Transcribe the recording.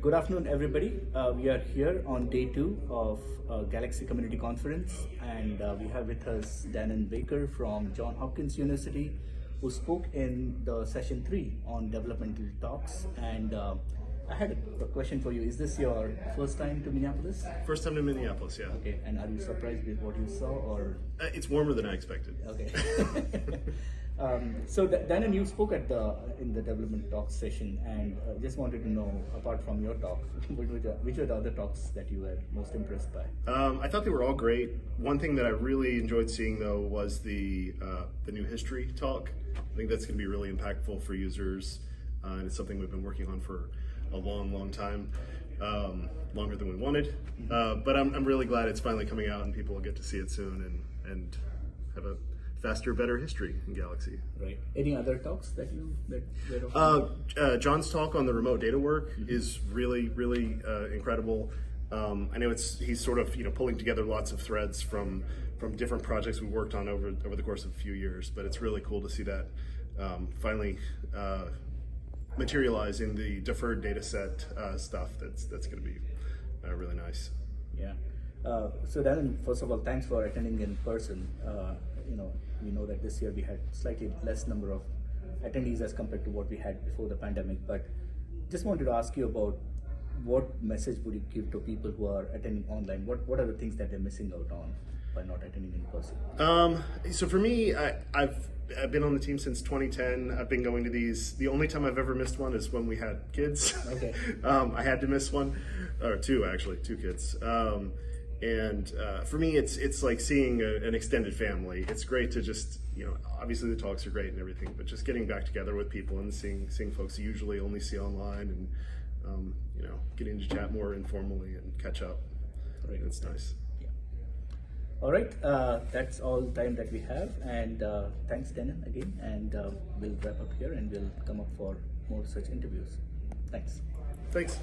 Good afternoon, everybody. Uh, we are here on day two of uh, Galaxy Community Conference, and uh, we have with us Dannon Baker from John Hopkins University, who spoke in the session three on developmental talks. And uh, I had a, question for you. Is this your first time to Minneapolis? First time to Minneapolis, yeah. Okay, and are you surprised with what you saw, or Uh, It's warmer than I expected. Okay. um, so Dannon, you spoke at the in the development talk session, and uh, just wanted to know, apart from your talk, which were, the, which were the other talks that you were most impressed by? Um, I thought they were all great. One thing that I really enjoyed seeing though was the uh, the new history talk. I think that's going to be really impactful for users, uh, and it's something we've been working on for a long, long time, um, longer than we wanted. Uh, but I'm, I'm really glad it's finally coming out, and people will get to see it soon and and have a faster, better history in Galaxy. Right. Any other talks that you that Uh, uh, John's talk on the remote data work is really, really uh, incredible. Um, I know it's he's sort of you know pulling together lots of threads from from different projects we worked on over over the course of a few years, but it's really cool to see that um, finally uh, materialize in the deferred data set uh, stuff. That's that's going to be uh, really nice. Yeah. Uh, so Darren, first of all, thanks for attending in person. Uh, you know, we know that this year we had slightly less number of attendees as compared to what we had before the pandemic. But just wanted to ask you about what message would you give to people who are attending online? What What are the things that they're missing out on by not attending in person? Um, so for me, I, I've I've been on the team since 2010. I've been going to these. The only time I've ever missed one is when we had kids. Okay. um, I had to miss one, or two actually, two kids. Um, and uh, for me, it's it's like seeing a, an extended family. It's great to just you know, obviously the talks are great and everything, but just getting back together with people and seeing seeing folks you usually only see online and um, you know, getting to chat more informally and catch up. Right. It's nice. All right, uh, that's all the time that we have, and uh, thanks, Denon, again. And uh, we'll wrap up here, and we'll come up for more such interviews. Thanks. Thanks.